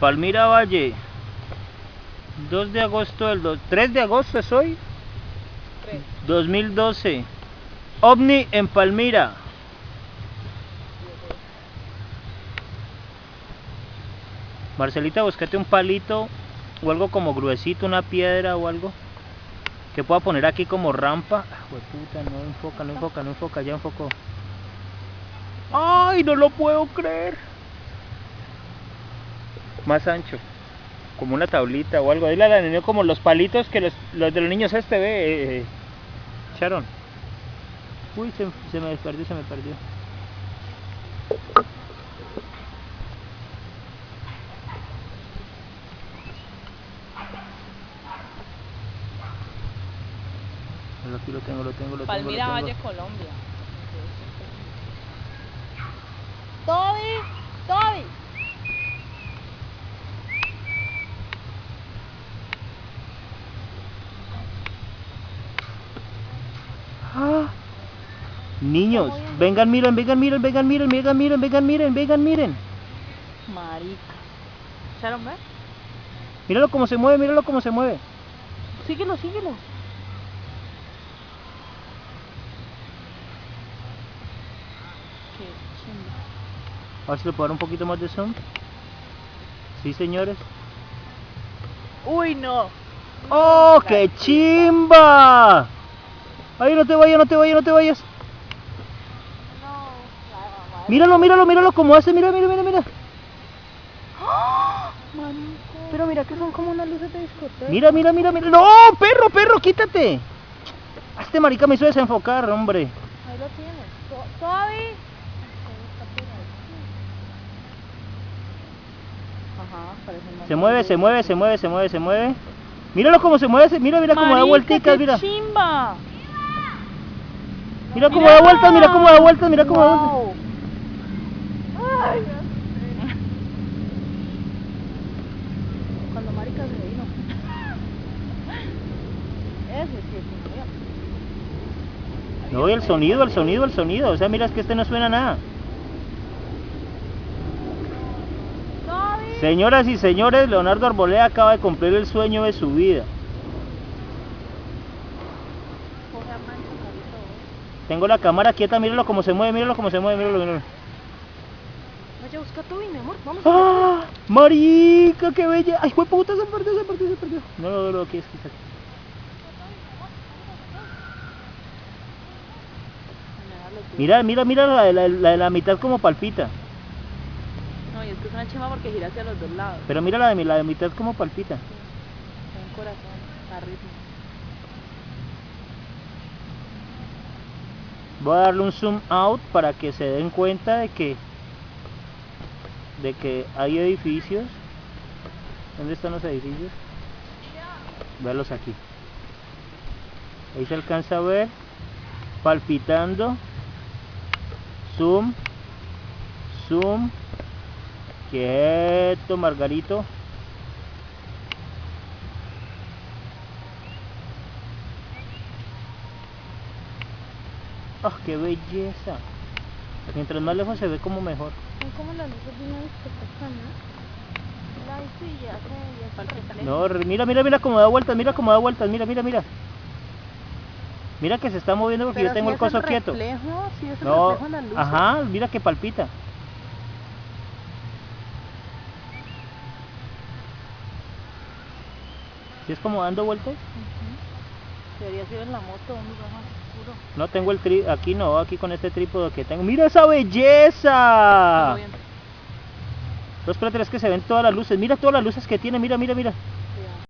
Palmira Valle. 2 de agosto del... Do 3 de agosto es hoy. 2012. OVNI en Palmira. Marcelita, búscate un palito o algo como gruesito, una piedra o algo que pueda poner aquí como rampa. Ah, puta, no enfoca, no enfoca, no enfoca, ya enfocó. ¡Ay, no lo puedo creer! Más ancho, como una tablita o algo. Dile a la niña como los palitos que los, los de los niños este ve, eh, eh, Sharon. Uy, se, se me perdió, se me perdió. Aquí lo tengo, lo tengo, lo Palmira tengo. lo Valle. Colombia. Toby, Toby. Ah. Niños, vengan, miren, vengan, miren, vengan, miren, vengan, miren, vengan, miren, vengan, miren. Marica. Sharon, ¿ves? Míralo cómo se mueve, míralo cómo se mueve. Síguelo, síguelo. Qué chimba. A ver si le puedo dar un poquito más de zoom. Sí, señores. Uy, no. ¡Oh, qué chimba! Ay, no te vayas, no te vayas, no te vayas. Míralo, míralo, míralo cómo hace, mira, mira, mira, mira. Pero mira que son como unas luces de discoteca. Mira, mira, mira, mira. ¡No, perro, perro, quítate! Este marica me hizo desenfocar, hombre. Ahí lo tienes. To- Toby. Ajá, parece más Se mueve, se mueve, se mueve, se mueve, se mueve. Míralo cómo se mueve, se- mira, mira cómo da vuelticas, mira. chimba! Mira cómo da vueltas, mira cómo da vueltas, mira cómo da vueltas. Wow. Ay, Cuando marica se vino. Ese sí es un avión. No, el sonido, el sonido, el sonido. O sea, mira, es que este no suena nada. Señoras y señores, Leonardo Arboleda acaba de cumplir el sueño de su vida. Tengo la cámara quieta, míralo cómo se mueve, míralo cómo se mueve, míralo, míralo. Vaya, busca a Toby, mi amor. Vamos. ¡Ah! ¡Marica, qué bella! ¡Ay, fue puta! Se perdió, se perdió, se perdió. No, no, no, aquí es, aquí. Mira, mira, mira la de la, la de la mitad como palpita. No, y es que es una chimba porque gira hacia los dos lados. Pero mira la de mi- la de mitad como palpita. Tiene un corazón, a ritmo. Voy a darle un zoom out para que se den cuenta de que de que hay edificios. ¿Dónde están los edificios? Velos aquí. Ahí se alcanza a ver palpitando. Zoom. Zoom. Quieto, Margarito. ¡Ah, qué belleza! Mientras más lejos se ve como mejor. Son como las luces de una discoteca, ¿no? La ya se mira, mira, mira cómo da vueltas, mira cómo da vueltas, mira, mira, mira. Mira que se está moviendo porque Pero yo tengo el coso quieto. reflejo, sí es el No, reflejo en ajá, mira que palpita. ¿Sí es como dando vueltas? Ujú. Debería ser en la moto, un lugar más oscuro. No tengo el tri, aquí no, aquí con este trípode que tengo. ¡Mira esa belleza! Los es que se ven todas las luces. Mira todas las luces que tiene, mira, mira, mira.